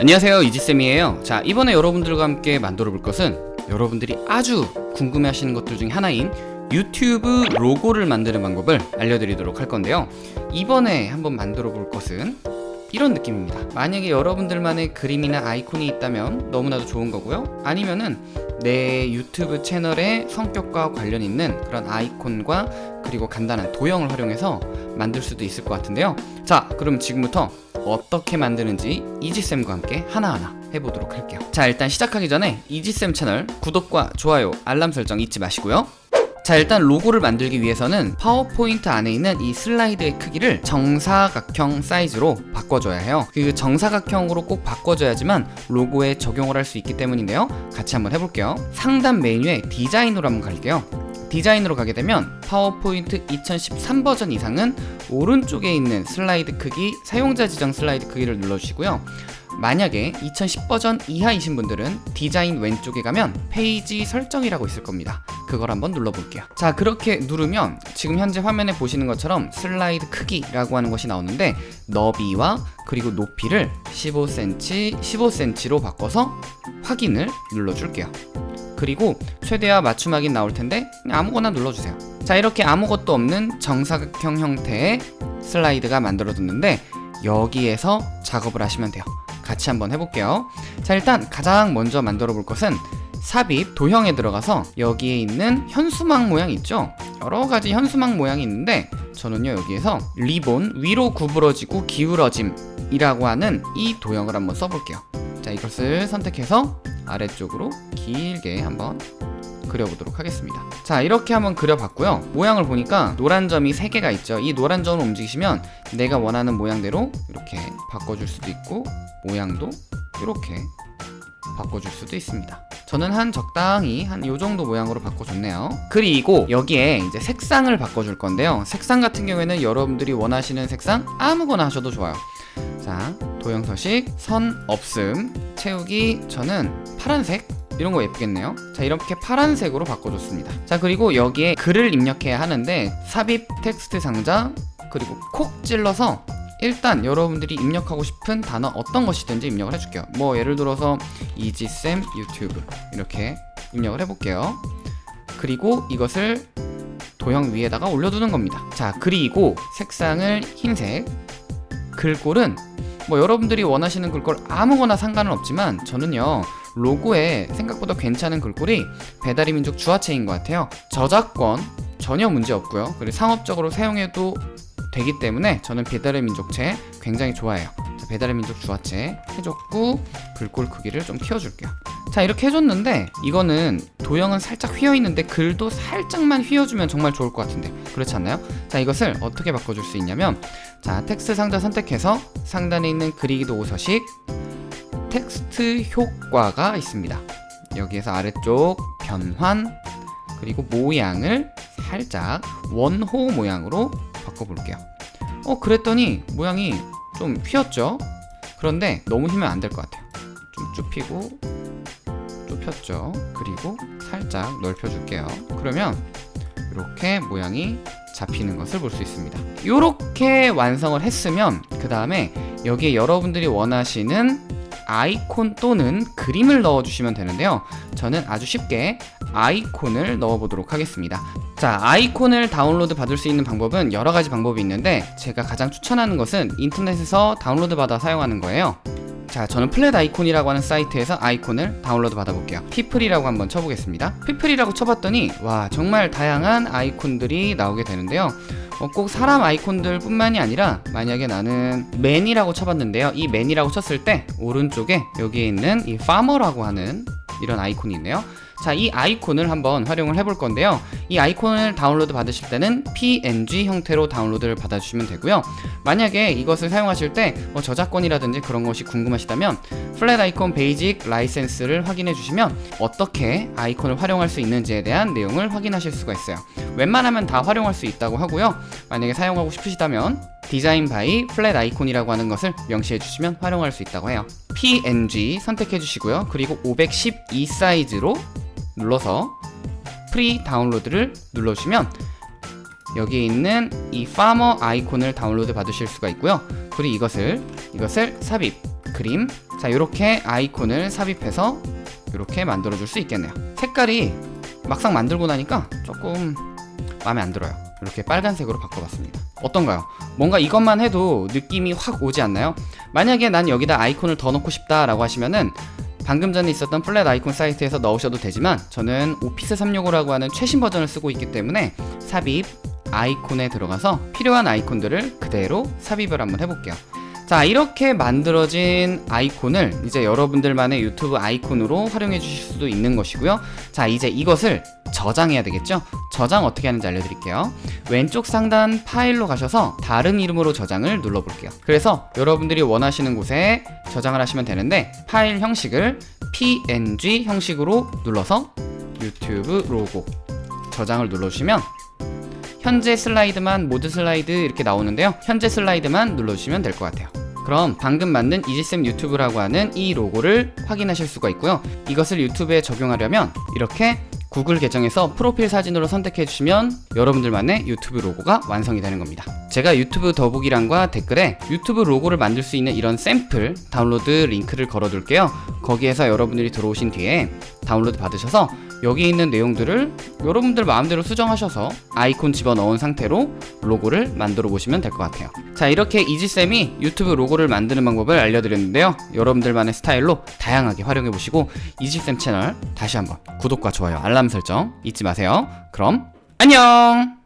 안녕하세요 이지쌤이에요. 자 이번에 여러분들과 함께 만들어 볼 것은 여러분들이 아주 궁금해 하시는 것들 중에 하나인 유튜브 로고를 만드는 방법을 알려드리도록 할 건데요. 이번에 한번 만들어 볼 것은 이런 느낌입니다. 만약에 여러분들만의 그림이나 아이콘이 있다면 너무나도 좋은 거고요. 아니면은 내 유튜브 채널의 성격과 관련 있는 그런 아이콘과 그리고 간단한 도형을 활용해서 만들 수도 있을 것 같은데요. 자 그럼 지금부터 어떻게 만드는지 이지쌤과 함께 하나하나 해보도록 할게요. 자 일단 시작하기 전에 이지쌤 채널 구독과 좋아요 알람 설정 잊지 마시고요. 자 일단 로고를 만들기 위해서는 파워포인트 안에 있는 이 슬라이드의 크기를 정사각형 사이즈로 바꿔줘야 해요. 그 정사각형으로 꼭 바꿔줘야지만 로고에 적용을 할 수 있기 때문인데요. 같이 한번 해볼게요. 상단 메뉴에 디자인으로 한번 갈게요 디자인으로 가게 되면 파워포인트 2013 버전 이상은 오른쪽에 있는 슬라이드 크기 사용자 지정 슬라이드 크기를 눌러주시고요. 만약에 2010 버전 이하이신 분들은 디자인 왼쪽에 가면 페이지 설정이라고 있을 겁니다. 그걸 한번 눌러볼게요. 자 그렇게 누르면 지금 현재 화면에 보시는 것처럼 슬라이드 크기라고 하는 것이 나오는데 너비와 그리고 높이를 15cm 15cm로 바꿔서 확인을 눌러줄게요 그리고 최대와 맞춤 확인 나올 텐데 아무거나 눌러주세요. 자 이렇게 아무것도 없는 정사각형 형태의 슬라이드가 만들어졌는데 여기에서 작업을 하시면 돼요. 같이 한번 해볼게요. 자 일단 가장 먼저 만들어 볼 것은 삽입 도형에 들어가서 여기에 있는 현수막 모양 있죠? 여러가지 현수막 모양이 있는데 저는요 여기에서 리본 위로 구부러지고 기울어짐 이라고 하는 이 도형을 한번 써볼게요. 자 이것을 선택해서 아래쪽으로 길게 한번 그려보도록 하겠습니다. 자 이렇게 한번 그려봤고요. 모양을 보니까 노란 점이 3개가 있죠. 이 노란 점을 움직이시면 내가 원하는 모양대로 이렇게 바꿔줄 수도 있고 모양도 이렇게 바꿔줄 수도 있습니다. 저는 한 적당히 한 요정도 모양으로 바꿔줬네요. 그리고 여기에 이제 색상을 바꿔줄 건데요. 색상 같은 경우에는 여러분들이 원하시는 색상 아무거나 하셔도 좋아요. 자 도형 서식 선 없음 채우기 저는 파란색? 이런 거 예쁘겠네요. 자 이렇게 파란색으로 바꿔줬습니다. 자 그리고 여기에 글을 입력해야 하는데 삽입 텍스트 상자 그리고 콕 찔러서 일단 여러분들이 입력하고 싶은 단어 어떤 것이든지 입력을 해줄게요. 뭐 예를 들어서 이지쌤 유튜브 이렇게 입력을 해볼게요. 그리고 이것을 도형 위에다가 올려두는 겁니다. 자 그리고 색상을 흰색 글꼴은 뭐 여러분들이 원하시는 글꼴 아무거나 상관은 없지만 저는요 로고에 생각보다 괜찮은 글꼴이 배달의 민족 주화체인 것 같아요. 저작권 전혀 문제 없고요. 그리고 상업적으로 사용해도 되기 때문에 저는 배달의 민족체 굉장히 좋아해요. 자, 배달의 민족 주화체 해줬고 글꼴 크기를 좀 키워줄게요. 자 이렇게 해줬는데 이거는 도형은 살짝 휘어있는데 글도 살짝만 휘어주면 정말 좋을 것 같은데 그렇지 않나요? 자 이것을 어떻게 바꿔줄 수 있냐면 자 텍스트 상자 선택해서 상단에 있는 그리기 도구 서식 텍스트 효과가 있습니다. 여기에서 아래쪽 변환 그리고 모양을 살짝 원호 모양으로 바꿔볼게요. 어 그랬더니 모양이 좀 휘었죠? 그런데 너무 휘면 안 될 것 같아요. 좀 좁히고 좁혔죠? 그리고 살짝 넓혀줄게요. 그러면 이렇게 모양이 잡히는 것을 볼 수 있습니다. 이렇게 완성을 했으면 그 다음에 여기에 여러분들이 원하시는 아이콘 또는 그림을 넣어주시면 되는데요. 저는 아주 쉽게 아이콘을 넣어보도록 하겠습니다. 자 아이콘을 다운로드 받을 수 있는 방법은 여러가지 방법이 있는데 제가 가장 추천하는 것은 인터넷에서 다운로드 받아 사용하는 거예요. 자 저는 Flaticon이라고 하는 사이트에서 아이콘을 다운로드 받아볼게요. people이라고 한번 쳐보겠습니다. people이라고 쳐봤더니 와 정말 다양한 아이콘들이 나오게 되는데요 어, 꼭 사람 아이콘들 뿐만이 아니라 만약에 나는 man이라고 쳐봤는데요. 이 man이라고 쳤을 때 오른쪽에 여기에 있는 이 farmer라고 하는 이런 아이콘이 있네요 자, 이 아이콘을 한번 활용을 해볼 건데요. 이 아이콘을 다운로드 받으실 때는 PNG 형태로 다운로드를 받아주시면 되고요. 만약에 이것을 사용하실 때 뭐 저작권이라든지 그런 것이 궁금하시다면 Flaticon basic license를 확인해 주시면 어떻게 아이콘을 활용할 수 있는지에 대한 내용을 확인하실 수가 있어요. 웬만하면 다 활용할 수 있다고 하고요. 만약에 사용하고 싶으시다면 design by Flaticon이라고 하는 것을 명시해 주시면 활용할 수 있다고 해요. PNG 선택해 주시고요. 그리고 512 사이즈로 눌러서 free download를 눌러주시면 여기에 있는 이 farmer 아이콘을 다운로드 받으실 수가 있고요 그리고 이것을 이것을 삽입 그림 자 이렇게 아이콘을 삽입해서 이렇게 만들어 줄 수 있겠네요 색깔이 막상 만들고 나니까 조금 마음에 안 들어요 이렇게 빨간색으로 바꿔봤습니다 어떤가요? 뭔가 이것만 해도 느낌이 확 오지 않나요? 만약에 난 여기다 아이콘을 더 넣고 싶다 라고 하시면은 방금 전에 있었던 Flaticon 사이트에서 넣으셔도 되지만 저는 Office 365라고 하는 최신 버전을 쓰고 있기 때문에 삽입 아이콘에 들어가서 필요한 아이콘들을 그대로 삽입을 한번 해볼게요. 자 이렇게 만들어진 아이콘을 이제 여러분들만의 유튜브 아이콘으로 활용해 주실 수도 있는 것이고요. 자 이제 이것을 저장해야 되겠죠? 저장 어떻게 하는지 알려드릴게요. 왼쪽 상단 파일로 가셔서 다른 이름으로 저장을 눌러볼게요. 그래서 여러분들이 원하시는 곳에 저장을 하시면 되는데 파일 형식을 png 형식으로 눌러서 유튜브 로고 저장을 눌러주시면 현재 슬라이드만 모든 슬라이드 이렇게 나오는데요. 현재 슬라이드만 눌러주시면 될 것 같아요 그럼 방금 만든 이지쌤 유튜브라고 하는 이 로고를 확인하실 수가 있고요. 이것을 유튜브에 적용하려면 이렇게 구글 계정에서 프로필 사진으로 선택해 주시면 여러분들만의 유튜브 로고가 완성이 되는 겁니다. 제가 유튜브 더보기란과 댓글에 유튜브 로고를 만들 수 있는 이런 샘플 다운로드 링크를 걸어 둘게요. 거기에서 여러분들이 들어오신 뒤에 다운로드 받으셔서 여기 있는 내용들을 여러분들 마음대로 수정하셔서 아이콘 집어넣은 상태로 로고를 만들어 보시면 될 것 같아요. 자 이렇게 이지쌤이 유튜브 로고를 만드는 방법을 알려드렸는데요. 여러분들만의 스타일로 다양하게 활용해 보시고 이지쌤 채널 다시 한번 구독과 좋아요 알람 설정 잊지 마세요. 그럼 안녕